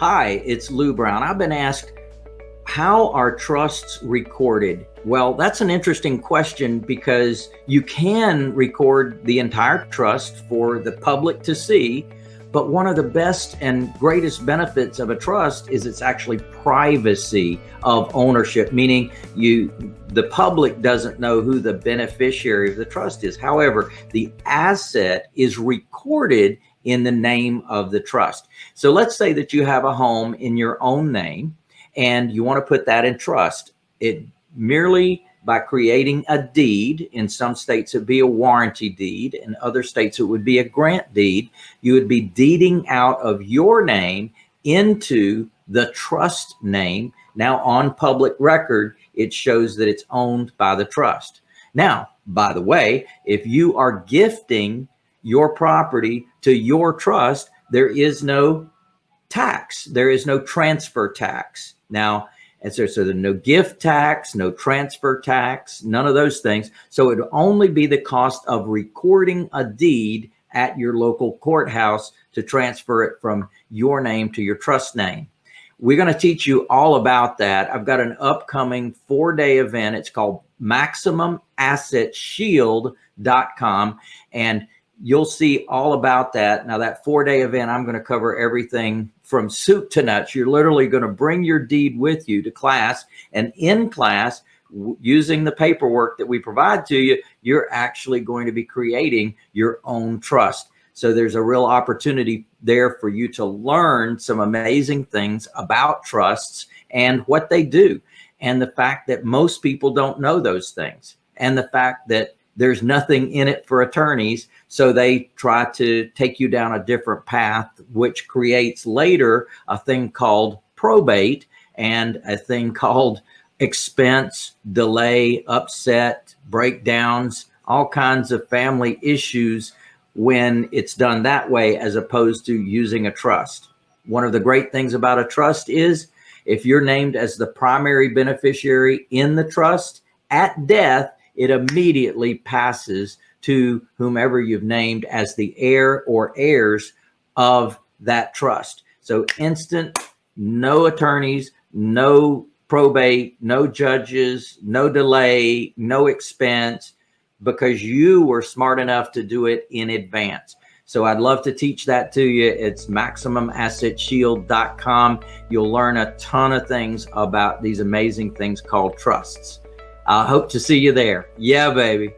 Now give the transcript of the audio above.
Hi, it's Lou Brown. I've been asked, how are trusts recorded? Well, that's an interesting question because you can record the entire trust for the public to see, but one of the best and greatest benefits of a trust is it's actually privacy of ownership, meaning you the public doesn't know who the beneficiary of the trust is. However, the asset is recorded in the name of the trust. So let's say that you have a home in your own name and you want to put that in trust. It merely by creating a deed, in some states it'd be a warranty deed, in other states it would be a grant deed, you would be deeding out of your name into the trust name. Now on public record, it shows that it's owned by the trust. Now, by the way, if you are gifting your property to your trust, there is no tax. There is no transfer tax. Now, so, so there's no gift tax, no transfer tax, none of those things. So it would only be the cost of recording a deed at your local courthouse to transfer it from your name to your trust name. We're going to teach you all about that. I've got an upcoming four day event. It's called MaximumAssetShield.com. And you'll see all about that. Now that four day event, I'm going to cover everything from soup to nuts. You're literally going to bring your deed with you to class and in class using the paperwork that we provide to you, you're actually going to be creating your own trust. So there's a real opportunity there for you to learn some amazing things about trusts and what they do. And the fact that most people don't know those things and the fact that there's nothing in it for attorneys. So they try to take you down a different path, which creates later a thing called probate and a thing called expense, delay, upset, breakdowns, all kinds of family issues when it's done that way, as opposed to using a trust. One of the great things about a trust is if you're named as the primary beneficiary in the trust at death, it immediately passes to whomever you've named as the heir or heirs of that trust. So instant, no attorneys, no probate, no judges, no delay, no expense, because you were smart enough to do it in advance. So I'd love to teach that to you. It's MaximumAssetShield.com. You'll learn a ton of things about these amazing things called trusts. I hope to see you there. Yeah, baby.